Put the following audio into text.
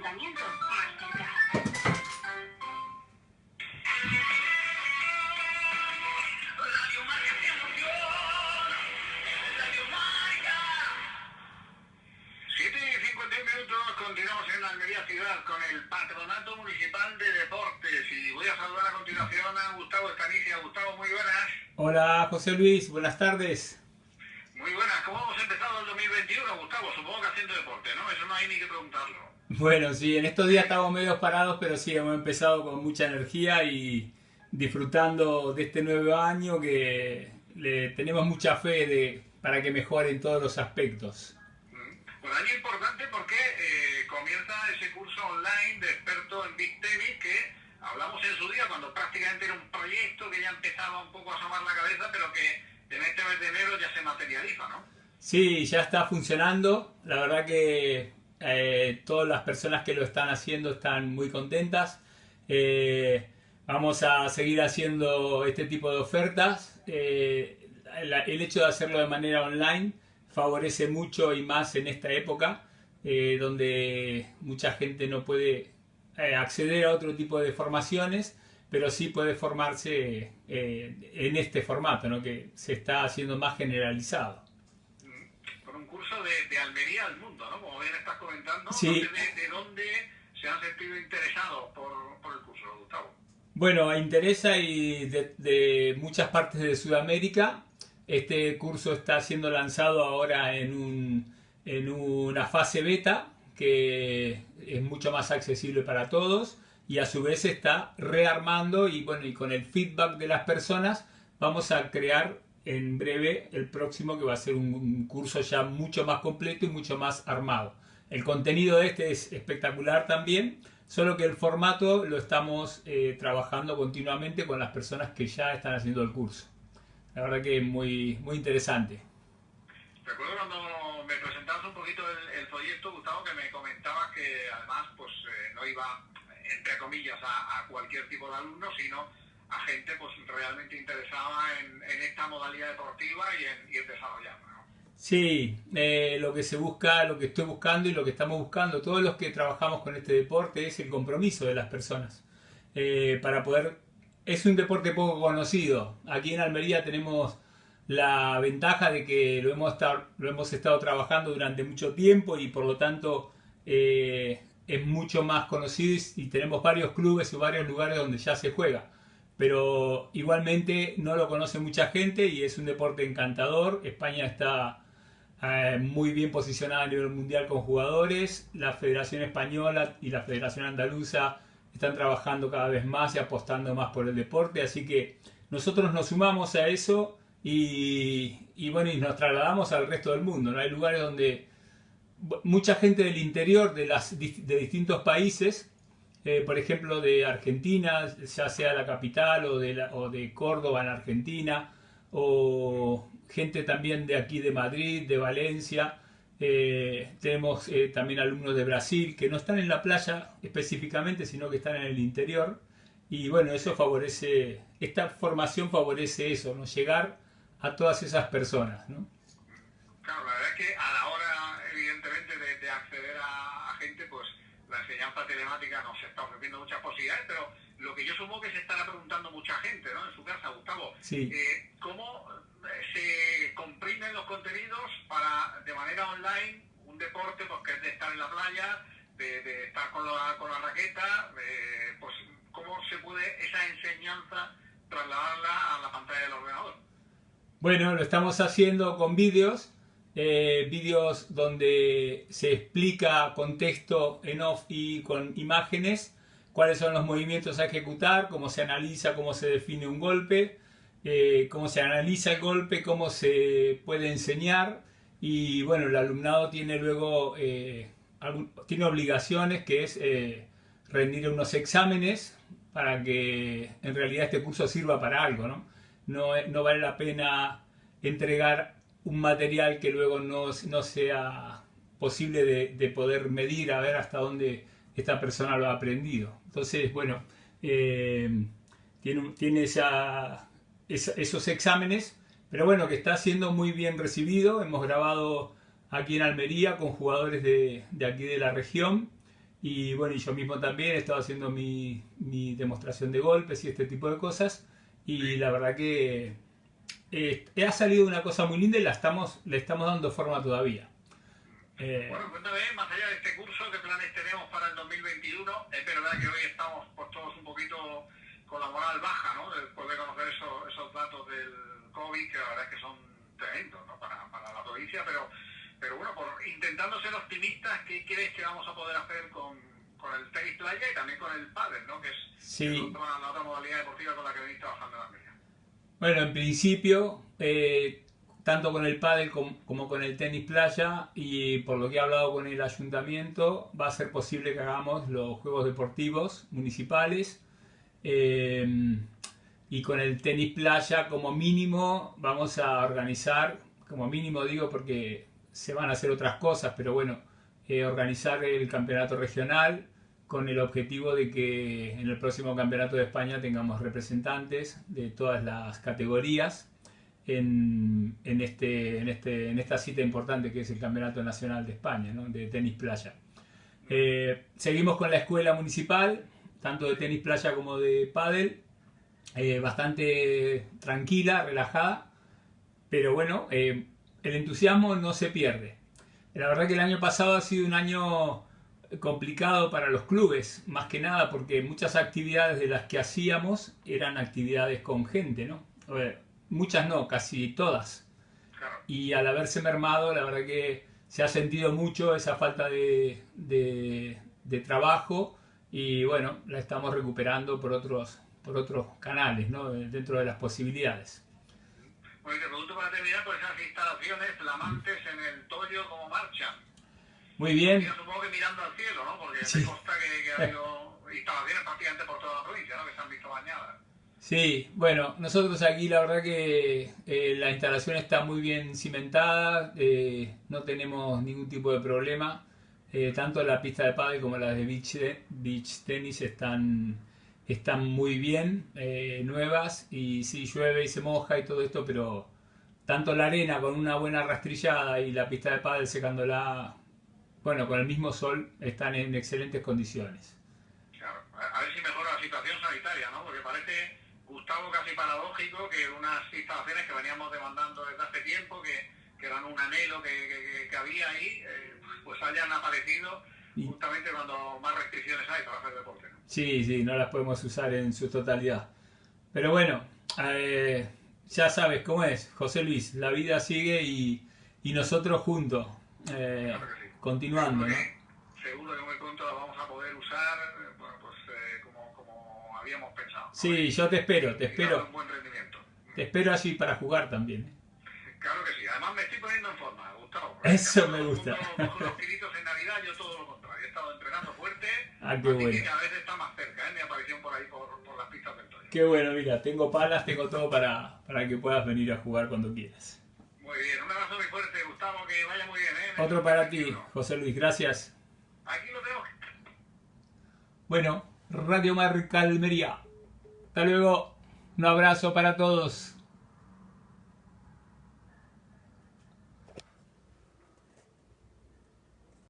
ayuntamiento más cerca. Radio Marca te emoción. Radio Marca. 7 y 51 minutos, continuamos en la Almería Ciudad con el Patronato Municipal de Deportes y voy a saludar a continuación a Gustavo Estanicia. Gustavo, muy buenas. Hola José Luis, buenas tardes. Muy buenas, ¿cómo hemos empezado el 2021, Gustavo? Supongo que haciendo deporte, ¿no? Eso no hay ni que preguntarlo. Bueno, sí, en estos días estamos medio parados, pero sí, hemos empezado con mucha energía y disfrutando de este nuevo año que le tenemos mucha fe de, para que mejore en todos los aspectos. Mm. Un año importante porque eh, comienza ese curso online de experto en Big Tennis que hablamos en su día cuando prácticamente era un proyecto que ya empezaba un poco a asomar la cabeza, pero que en este mes de enero ya se materializa, ¿no? Sí, ya está funcionando. La verdad que eh, todas las personas que lo están haciendo están muy contentas. Eh, vamos a seguir haciendo este tipo de ofertas. Eh, el hecho de hacerlo de manera online favorece mucho y más en esta época donde mucha gente no puede acceder a otro tipo de formaciones, pero sí puede formarse en este formato, ¿no? que se está haciendo más generalizado. De, de Almería al mundo, ¿no? Como bien estás comentando, Sí. de, de dónde se han sentido interesados por, por el curso, Gustavo. Bueno, interesa y de, de muchas partes de Sudamérica. Este curso está siendo lanzado ahora en, un- en una fase beta que es mucho más accesible para todos y a su vez se está rearmando y bueno, y con el feedback de las personas vamos a crear en breve el próximo que va a ser un, curso ya mucho más completo y mucho más armado. El contenido de este es espectacular también, solo que el formato lo estamos eh, trabajando continuamente con las personas que ya están haciendo el curso. La verdad que es muy, muy interesante. Recuerdo cuando me presentabas un poquito el, el proyecto, Gustavo, que me comentabas que además pues eh, no iba, entre comillas, a, a cualquier tipo de alumno, sino a gente pues realmente interesada en, esta modalidad deportiva y en, y desarrollarla. Sí, eh, lo que se busca, lo que estoy buscando y lo que estamos buscando, todos los que trabajamos con este deporte, es el compromiso de las personas. Eh, para poder. Es un deporte poco conocido. Aquí en Almería tenemos la ventaja de que lo hemos, estado, lo hemos estado trabajando durante mucho tiempo y por lo tanto eh, es mucho más conocido y, y tenemos varios clubes y varios lugares donde ya se juega. Pero igualmente no lo conoce mucha gente y es un deporte encantador. España está eh, muy bien posicionada a nivel mundial con jugadores. La Federación Española y la Federación Andaluza están trabajando cada vez más y apostando más por el deporte. Así que nosotros nos sumamos a eso y, y bueno, y nos trasladamos al resto del mundo. ¿no? Hay lugares donde mucha gente del interior de, las, de distintos países, eh, por ejemplo de Argentina, ya sea la capital o de, la- o de Córdoba en Argentina, o gente también de aquí de Madrid, de Valencia. Eh, tenemos eh, también alumnos de Brasil que no están en la playa específicamente, sino que están en el interior. Y bueno, eso favorece, esta formación favorece eso, ¿no? Llegar a todas esas personas, ¿no? Claro, la verdad es que a la hora, evidentemente, de, de acceder a, a gente, pues la enseñanza telemática nos está ofreciendo muchas posibilidades, pero lo que yo supongo que se estará preguntando mucha gente, ¿no? En su casa, Gustavo, Sí. eh, ¿cómo eh, se comprimen los contenidos para, de manera online, un deporte pues, que es de estar en la playa, de, de estar con la, con la raqueta, eh, pues cómo se puede esa enseñanza trasladarla a la pantalla del ordenador? Bueno, lo estamos haciendo con vídeos, eh, vídeos donde se explica con texto en off y con imágenes cuáles son los movimientos a ejecutar, cómo se analiza, cómo se define un golpe, eh, cómo se analiza el golpe, cómo se puede enseñar y bueno, el alumnado tiene luego eh, algún- tiene obligaciones que es eh, rendir unos exámenes para que en realidad este curso sirva para algo, ¿no? No, es- no vale la pena entregar un material que luego no, no sea posible de, de poder medir a ver hasta dónde esta persona lo ha aprendido. Entonces, bueno, eh, tiene, tiene esa- esa- esos exámenes, pero bueno, que está siendo muy bien recibido. Hemos grabado aquí en Almería con jugadores de, de aquí de la región Y bueno, y yo mismo también he estado haciendo mi, mi demostración de golpes y este tipo de cosas. Y la verdad que eh, ha salido una cosa muy linda y la estamos, le estamos dando forma todavía. Eh, bueno, cuéntame, más allá de este curso, ¿qué planes tenemos para el 2021? Es verdad que hoy estamos pues, todos un poquito con la moral baja, ¿no? Después de conocer esos, esos datos del COVID, que la verdad es que son tremendos ¿no? para, para la provincia, pero pero bueno, por, intentando ser optimistas, ¿qué crees que vamos a poder hacer con, con el tenis playa y también con el pádel, ¿no? que es, sí. la otra modalidad deportiva con la que venís trabajando América? Bueno, en principio, eh, tanto con el pádel como, con el tenis playa y por lo que he hablado con el ayuntamiento, va a ser posible que hagamos los juegos deportivos municipales. Eh, y con el tenis playa como mínimo vamos a organizar, como mínimo digo porque se van a hacer otras cosas, pero bueno, eh, organizar el campeonato regional con el objetivo de que en el próximo campeonato de España tengamos representantes de todas las categorías en, en, este, en, este, en esta cita importante que es el Campeonato Nacional de España, de tenis playa. Eh, seguimos con la escuela municipal, tanto de tenis playa como de pádel, eh, bastante tranquila, relajada, pero bueno, eh, el entusiasmo no se pierde. La verdad que el año pasado ha sido un año complicado para los clubes, más que nada porque muchas actividades de las que hacíamos eran actividades con gente, ¿no? muchas no, casi todas. Y al haberse mermado, la verdad que se ha sentido mucho esa falta de, de, trabajo y bueno, la estamos recuperando por otros, por otros canales, ¿no? dentro de las posibilidades. Bueno, te pregunto para terminar por esas instalaciones flamantes en el Toyo, ¿cómo marchan? Muy bien. Yo supongo que mirando al cielo, ¿no? Porque sí. me consta que, que ha habido instalaciones prácticamente por toda la provincia, ¿no? Que se han visto bañadas. Sí, bueno, nosotros aquí la verdad que eh, la instalación está muy bien cimentada, eh, no tenemos ningún tipo de problema. Eh, tanto la pista de pádel como las de beach, beach tenis están están muy bien, eh, nuevas, y sí llueve y se moja y todo esto, pero tanto la arena con una buena rastrillada y la pista de pádel secándola, bueno, con el mismo sol, están en excelentes condiciones. Claro, a ver si mejora la situación sanitaria, ¿no? Porque parece, Gustavo, casi paradójico que unas instalaciones que veníamos demandando desde hace tiempo, que, que eran un anhelo que, que, que había ahí, eh, pues hayan aparecido justamente cuando más restricciones hay para hacer deporte. ¿no? Sí, sí, no las podemos usar en su totalidad. Pero bueno, eh, ya sabes cómo es, José Luis, la vida sigue y, y nosotros juntos, eh, claro sí. Continuando. ¿no? seguro que muy pronto la vamos a poder usar bueno, pues, eh, como, como, habíamos pensado. ¿no? Sí, yo te espero, te espero. Un buen rendimiento. Te espero así para jugar también. ¿eh? Claro que sí, además me estoy poniendo en forma, Gustavo. Eso me gusta. Cojo los kilitos en Navidad, yo todo lo contrario. He estado entrenando fuerte, Ah, qué así bueno. que cada vez está más cerca ¿eh? mi aparición por ahí, por, por las pistas del Toyo. Qué bueno, mira, tengo palas, tengo todo para, para que puedas venir a jugar cuando quieras. Muy bien, un abrazo muy fuerte, Gustavo, que vaya muy bien. ¿eh? Otro para ti, José Luis, gracias. Aquí lo tenemos. Bueno, Radio Marca Almería. Hasta luego. Un abrazo para todos.